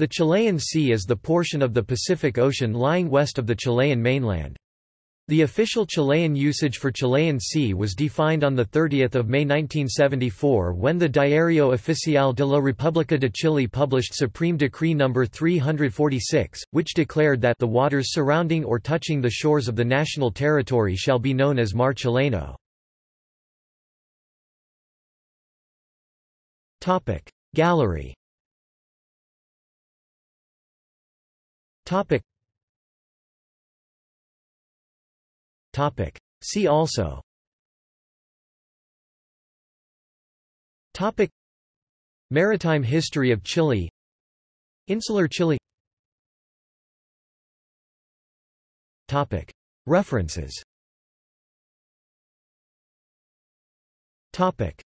The Chilean Sea is the portion of the Pacific Ocean lying west of the Chilean mainland. The official Chilean usage for Chilean Sea was defined on 30 May 1974 when the Diario Oficial de la República de Chile published Supreme Decree No. 346, which declared that the waters surrounding or touching the shores of the national territory shall be known as Mar Chileno. Gallery Topic. Topic. See also. Topic. Maritime history of Chile. Insular Chile. Topic. References. Topic.